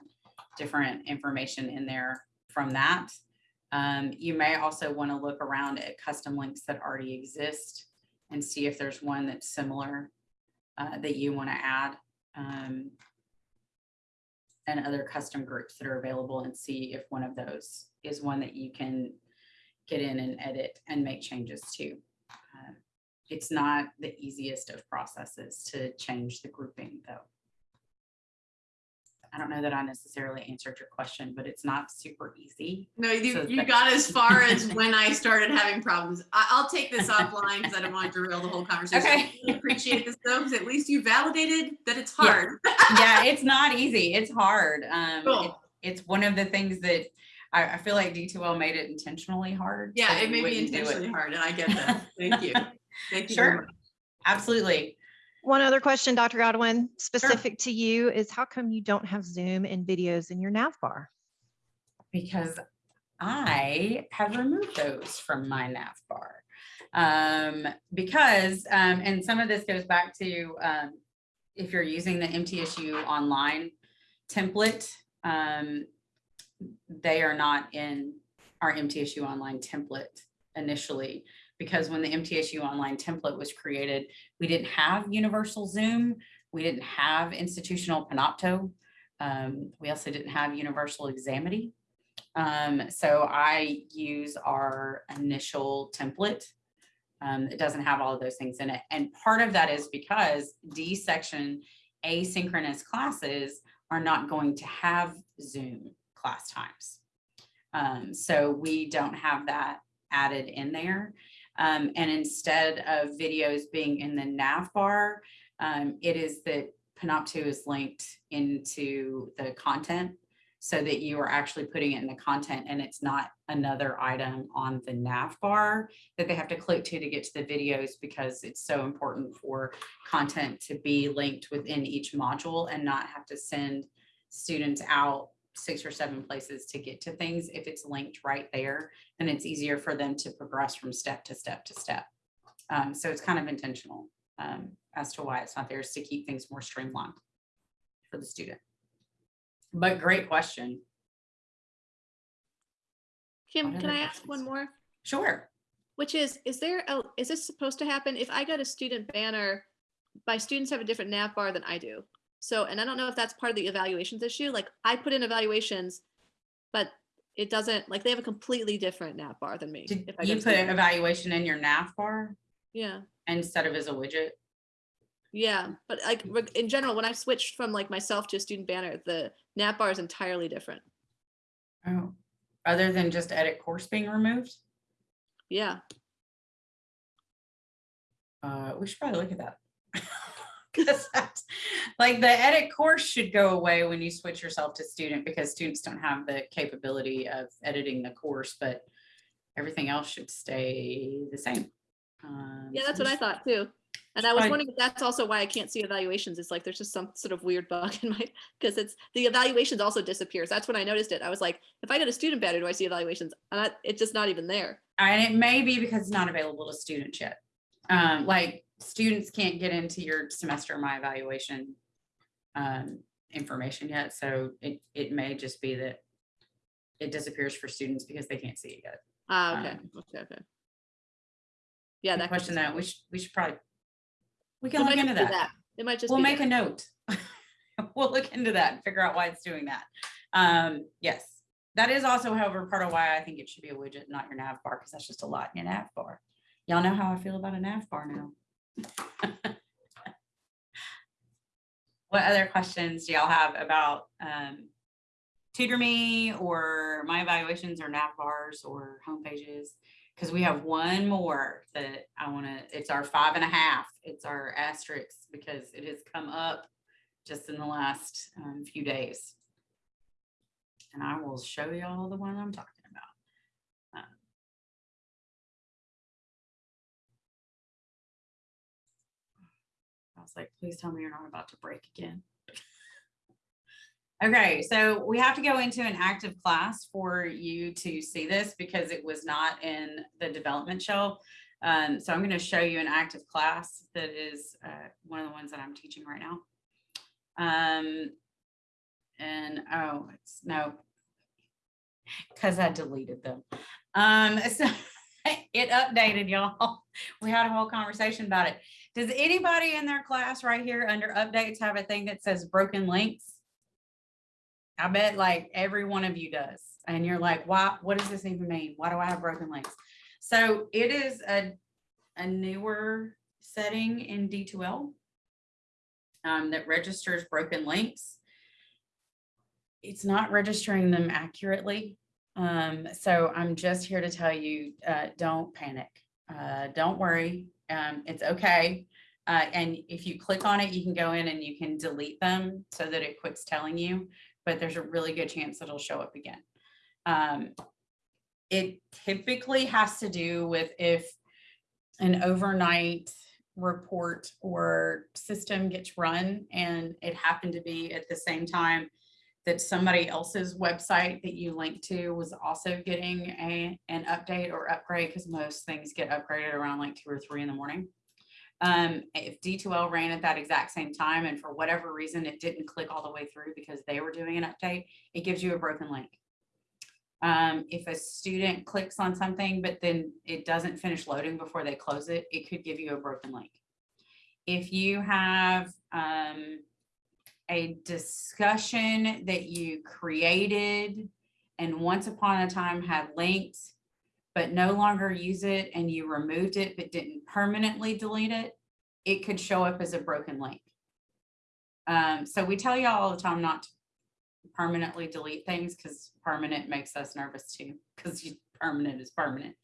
Speaker 1: different information in there from that. Um, you may also want to look around at custom links that already exist and see if there's one that's similar uh, that you want to add. um, and other custom groups that are available and see if one of those is one that you can get in and edit and make changes to. Uh, It's not the easiest of processes to change the grouping though. I don't know that I necessarily answered your question, but it's not super easy.
Speaker 6: No, you,
Speaker 1: So
Speaker 6: you got as far as when I started having problems. I, I'll take this offline because I don't want to derail the whole conversation. I
Speaker 1: Okay.
Speaker 6: really Appreciate this though, because at least you validated that it's hard.
Speaker 1: yeah, it's not easy. It's hard. Um, it-
Speaker 6: Cool.
Speaker 1: it's one of the things that I, I feel like D2L made it intentionally hard.
Speaker 6: Yeah,
Speaker 1: so
Speaker 6: it
Speaker 1: we
Speaker 6: may be
Speaker 1: wouldn't do it.
Speaker 6: intentionally hard and I get that. Thank you. Thank you.
Speaker 1: Sure. Absolutely.
Speaker 2: One other question, Dr. Godwin, specific to you is how come you don't have Zoom and videos in your nav bar?
Speaker 1: Because I have removed those from my nav bar. Um, because, um, and some of this goes back to, um, if you're using the MTSU online template, um, they are not in our MTSU online template initially. Because when the MTSU online template was created, we didn't have universal Zoom. We didn't have institutional Panopto. Um, we also didn't have universal Examity. Um, so I use our initial template. Um, it doesn't have all of those things in it. And part of that is because D section asynchronous classes are not going to have Zoom class times. Um, so we don't have that added in there. Um, and instead of videos being in the nav bar, um, it is that Panopto is linked into the content so that you are actually putting it in the content and it's not another item on the nav bar that they have to click to to get to the videos because it's so important for content to be linked within each module and not have to send students out six or seven places to get to things. If it's linked right there, then it's easier for them to progress from step to step to step. Um, so it's kind of intentional um, as to why it's not there is to keep things more streamlined for the student. But great question.
Speaker 3: Kim, can I ask one more?
Speaker 1: Sure.
Speaker 3: Which is, is there, a is this supposed to happen? If I got a student banner, my students have a different nav bar than I do. So, and I don't know if that's part of the evaluations issue, like I put in evaluations, but it doesn't, like they have a completely different nav bar than me.
Speaker 1: Did
Speaker 3: if I go
Speaker 1: you put
Speaker 3: an
Speaker 1: evaluation in your nav bar
Speaker 3: Yeah,
Speaker 1: instead of as a widget?
Speaker 3: yeah, but like in general, when I switched from like myself to a student banner, the nav bar is entirely different.
Speaker 1: Oh, other than just edit course being removed?
Speaker 3: Yeah,
Speaker 1: Uh, we should probably look at that. 'Cause that's- Like the edit course should go away when you switch yourself to student because students don't have the capability of editing the course, but everything else should stay the same. Um,
Speaker 3: yeah, that's
Speaker 1: we
Speaker 3: what I thought too. And I was wondering if that's also why I can't see evaluations. It's like there's just some sort of weird bug in my, because it's, the evaluations also disappears. That's when I noticed it. I was like, if I go to student banner, do I see evaluations? And I, it's just not even there.
Speaker 1: And it may be because it's not available to students yet. Um, like students can't get into your semester my evaluation um, information yet, so it, it may just be that it disappears for students because they can't see it yet.
Speaker 3: Ah, okay,
Speaker 1: Um,
Speaker 3: okay, okay. Yeah, that.
Speaker 1: question that, we should, we should probably, we can look into
Speaker 3: be
Speaker 1: that.
Speaker 3: It might just
Speaker 1: We'll make
Speaker 3: there.
Speaker 1: a note. We'll look into that and figure out why it's doing that. Um, yes, that is also however, part of why I think it should be a widget, not your nav bar, because that's just a lot in your nav bar. Y'all know how I feel about a nav bar now. What other questions do y'all have about um, Tutor Me or my evaluations or nav bars or home pages? Because we have one more that I want to, it's our five and a half. It's our asterisk because it has come up just in the last um, few days. And I will show y'all the one I'm talking was like, please tell me you're not about to break again. Okay, so we have to go into an active class for you to see this because it was not in the development shell. Um, so I'm going to show you an active class that is uh, one of the ones that I'm teaching right now. Um, and oh, it's no, because I deleted them. Um, so it updated y'all. We had a whole conversation about it. Does anybody in their class right here under updates have a thing that says broken links? I bet like every one of you does. And you're like, why, what does this even mean? Why do I have broken links? So it is a, a newer setting in D2L um, that registers broken links. It's not registering them accurately. Um, so I'm just here to tell you, uh, don't panic. Uh, don't worry. Um, it's okay. Uh, and if you click on it, you can go in and you can delete them so that it quits telling you, but there's a really good chance it'll show up again. Um, it typically has to do with if an overnight report or system gets run and it happened to be at the same time that somebody else's website that you link to was also getting a, an update or upgrade, because most things get upgraded around like two or three in the morning. Um, if D2L ran at that exact same time and for whatever reason it didn't click all the way through because they were doing an update, it gives you a broken link. Um, if a student clicks on something, but then it doesn't finish loading before they close it, it could give you a broken link. If you have um, a discussion that you created and once upon a time had linked, but no longer use it and you removed it but didn't permanently delete it, it could show up as a broken link. Um, so we tell you all the time not to permanently delete things because permanent makes us nervous too, because permanent is permanent.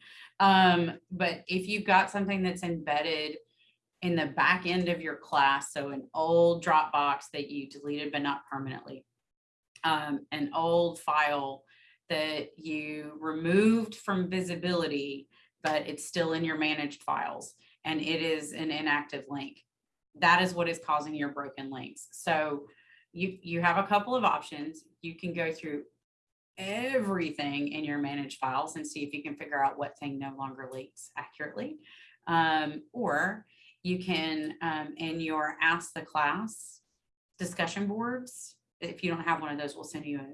Speaker 1: Um, but if you've got something that's embedded in the back end of your class, so an old Dropbox that you deleted but not permanently, um, an old file that you removed from visibility, but it's still in your managed files, and it is an inactive link. That is what is causing your broken links. So you, you have a couple of options. You can go through everything in your managed files and see if you can figure out what thing no longer links accurately. Um, or you can, um, in your ask the class discussion boards, if you don't have one of those, we'll send you a,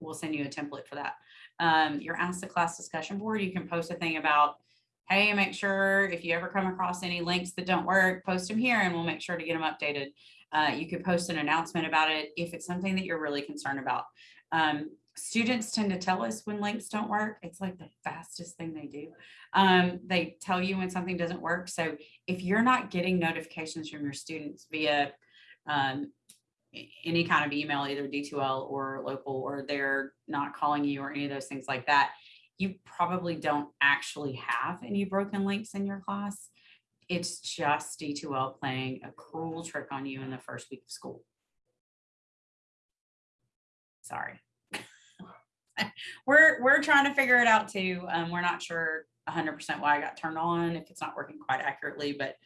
Speaker 1: we'll send you a template for that. Um, your ask the class discussion board, you can post a thing about, hey, make sure if you ever come across any links that don't work, post them here and we'll make sure to get them updated. Uh, you could post an announcement about it if it's something that you're really concerned about. Um, students tend to tell us when links don't work. It's like the fastest thing they do. Um, they tell you when something doesn't work. So if you're not getting notifications from your students via um, any kind of email, either D2L or local, or they're not calling you or any of those things like that, you probably don't actually have any broken links in your class. It's just D2L playing a cruel trick on you in the first week of school. Sorry. We're, we're trying to figure it out too. Um, we're not sure hundred percent why I got turned on, if it's not working quite accurately, but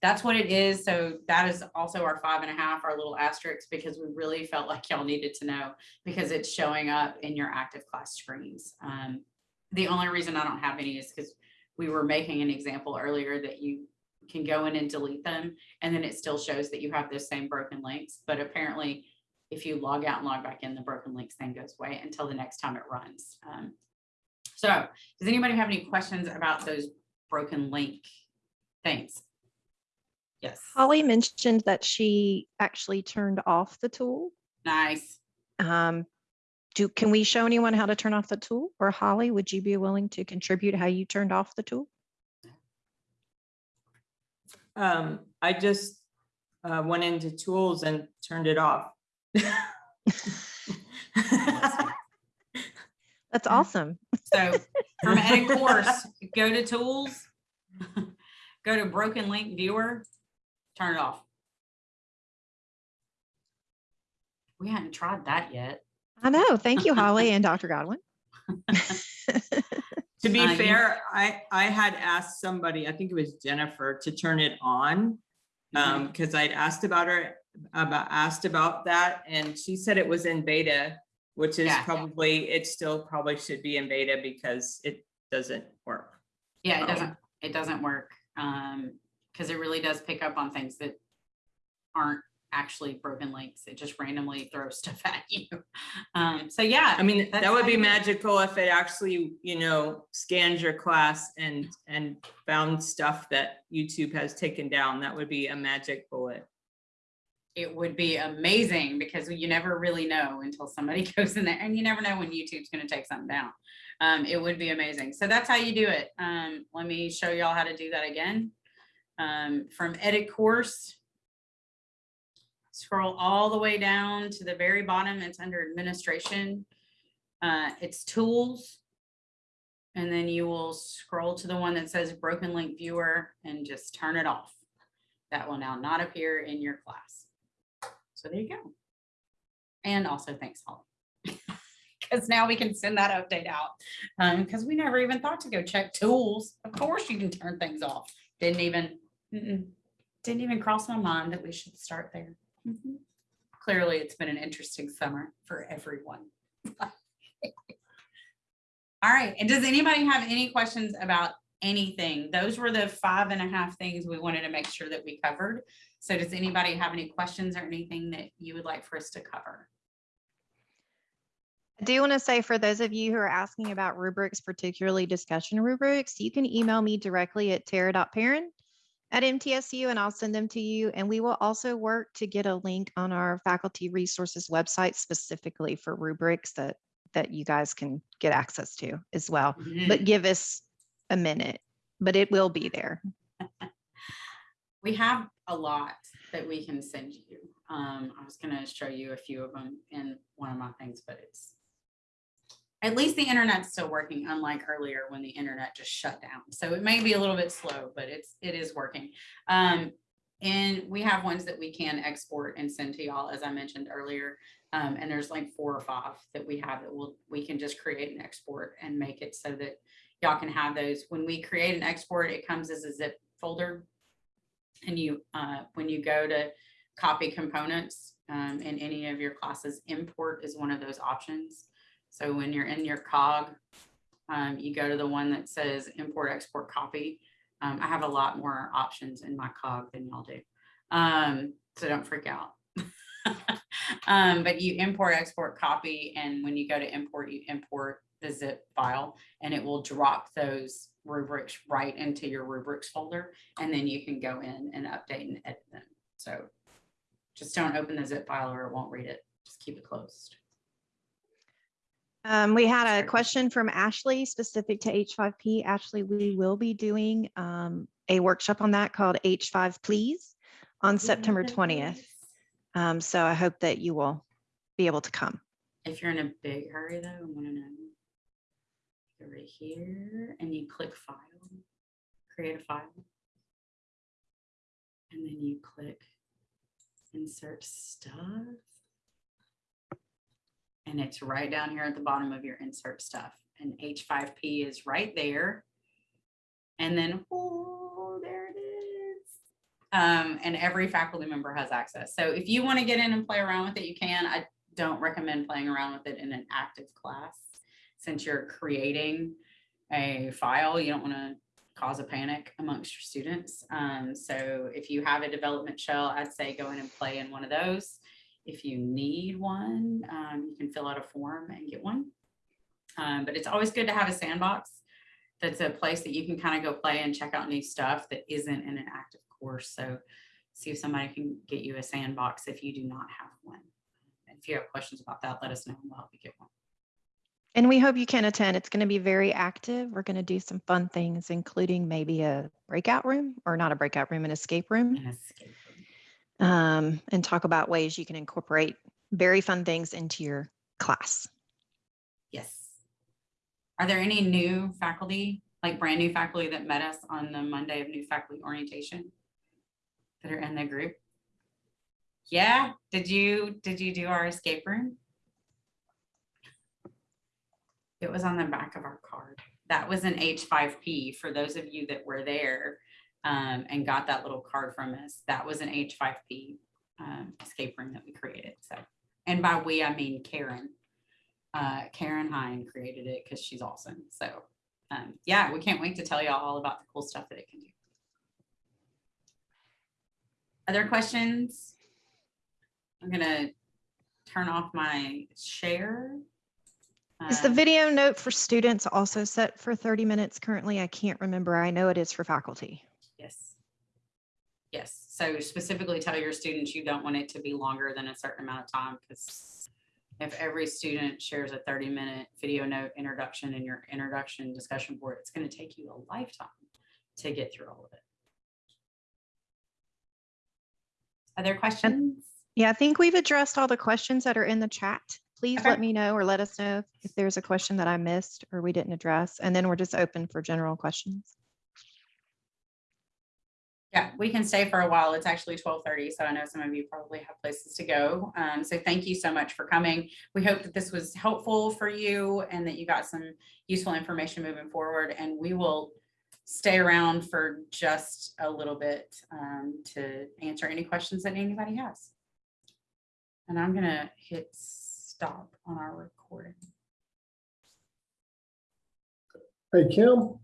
Speaker 1: that's what it is. So that is also our five and a half, our little asterisk, because we really felt like y'all needed to know because it's showing up in your active class screens. Um, the only reason I don't have any is because we were making an example earlier that you can go in and delete them and then it still shows that you have those same broken links. But apparently, if you log out and log back in, the broken links then goes away until the next time it runs. Um, so does anybody have any questions about those broken link things? Yes,
Speaker 2: Holly mentioned that she actually turned off the tool.
Speaker 1: nice.
Speaker 2: Um, do, can we show anyone how to turn off the tool? Or Holly, would you be willing to contribute how you turned off the tool?
Speaker 7: Um, I just uh, went into tools and turned it off.
Speaker 2: That's
Speaker 1: Mm.
Speaker 2: awesome.
Speaker 1: So from edit course, go to tools, go to broken link viewer, turn it off. We hadn't tried that yet.
Speaker 2: I know. Thank you, Holly and Dr. Godwin.
Speaker 7: To be
Speaker 1: Uh,
Speaker 7: fair, I, I had asked somebody, I think it was Jennifer, to turn it on. Um, because I'd asked about her, about, asked about that, and she said it was in beta, which is
Speaker 1: Yeah.
Speaker 7: probably, it still probably should be in beta because it doesn't work.
Speaker 1: Yeah, it
Speaker 7: Oh.
Speaker 1: doesn't, it doesn't work. Um, because it really does pick up on things that aren't actually broken links. It just randomly throws stuff at you. Um, so yeah.
Speaker 7: I mean, that would be
Speaker 1: it.
Speaker 7: magical if it actually, you know, scans your class and, and found stuff that YouTube has taken down. That would be a magic bullet.
Speaker 1: It would be amazing because you never really know until somebody goes in there and you never know when YouTube's gonna take something down. Um, it would be amazing. So that's how you do it. Um, let me show y'all how to do that again. Um, from edit course. Scroll all the way down to the very bottom. It's under administration. Uh, it's tools. And then you will scroll to the one that says broken link viewer and just turn it off. That will now not appear in your class. So there you go. And also thanks, Holly. Because now we can send that update out. Um, because we never even thought to go check tools. Of course you can turn things off. Didn't even, mm-mm, didn't even cross my mind that we should start there. Mhm. Clearly, it's been an interesting summer for everyone. All right, and does anybody have any questions about anything? Those were the five and a half things we wanted to make sure that we covered. So does anybody have any questions or anything that you would like for us to cover?
Speaker 2: I do want to say for those of you who are asking about rubrics, particularly discussion rubrics, you can email me directly at tara.parent at MTSU and I'll send them to you. And we will also work to get a link on our faculty resources website specifically for rubrics that, that you guys can get access to as well. But mm-hmm. give us a minute, but it will be there.
Speaker 1: We have a lot that we can send you. Um, I was gonna show you a few of them in one of my things, but it's at least the internet's still working, unlike earlier when the internet just shut down. So it may be a little bit slow, but it's, it is working. Um, and we have ones that we can export and send to y'all, as I mentioned earlier. Um, and there's like four or five that we have that will, we can just create and export and make it so that y'all can have those. When we create an export, it comes as a zip folder. And you, uh, when you go to copy components um, in any of your classes, import is one of those options. So when you're in your cog, um, you go to the one that says import, export, copy. Um, I have a lot more options in my cog than y'all do. Um, so don't freak out. Um, but you import, export, copy, and when you go to import, you import the zip file and it will drop those rubrics right into your rubrics folder. And then you can go in and update and edit them. So just don't open the zip file or it won't read it. Just keep it closed.
Speaker 2: Um, we had a question from Ashley specific to H5P. Ashley, we will be doing um, a workshop on that called H5 Please on September 20th. Um, so I hope that you will be able to come.
Speaker 1: If you're in a big hurry though, I wanna know. Right here and you click file, create a file. And then you click insert stuff. And it's right down here at the bottom of your insert stuff and H5P is right there. And then, oh, there it is. Um, and every faculty member has access. So if you want to get in and play around with it, you can. I don't recommend playing around with it in an active class. Since you're creating a file, you don't want to cause a panic amongst your students. Um, so if you have a development shell, I'd say go in and play in one of those. If you need one, um, you can fill out a form and get one. Um, but it's always good to have a sandbox. That's a place that you can kind of go play and check out new stuff that isn't in an active course. So see if somebody can get you a sandbox if you do not have one. If you have questions about that, let us know. and We'll help you get one.
Speaker 2: And we hope you can attend. It's going to be very active. We're going to do some fun things, including maybe a breakout room or not a breakout room, an escape room.
Speaker 1: And
Speaker 2: um, and talk about ways you can incorporate very fun things into your class.
Speaker 1: Yes. Are there any new faculty, like brand new faculty that met us on the Monday of new faculty orientation? That are in the group? Yeah, did you, did you do our escape room? It was on the back of our card. That was an H5P for those of you that were there um, and got that little card from us. That was an H5P um, escape room that we created. So, and by we, I mean Karen uh, Karen Hine created it because she's awesome. So um, yeah, we can't wait to tell y'all all about the cool stuff that it can do. Other questions? I'm gonna turn off my share.
Speaker 2: Is the
Speaker 1: Uh,
Speaker 2: video note for students also set for 30 minutes currently? I can't remember. I know it is for faculty.
Speaker 1: Yes. Yes, so specifically tell your students you don't want it to be longer than a certain amount of time because if every student shares a thirty minute video note introduction in your introduction discussion board, it's gonna take you a lifetime to get through all of it. Other questions?
Speaker 2: Yeah, I think we've addressed all the questions that are in the chat. Please
Speaker 1: Okay.
Speaker 2: let me know or let us know if there's a question that I missed or we didn't address. And then we're just open for general questions.
Speaker 1: Yeah, we can stay for a while. It's actually twelve thirty, so I know some of you probably have places to go. Um, so thank you so much for coming. We hope that this was helpful for you and that you got some useful information moving forward. And we will stay around for just a little bit um, to answer any questions that anybody has. And I'm gonna hit stop on our recording.
Speaker 8: Hey, Kim,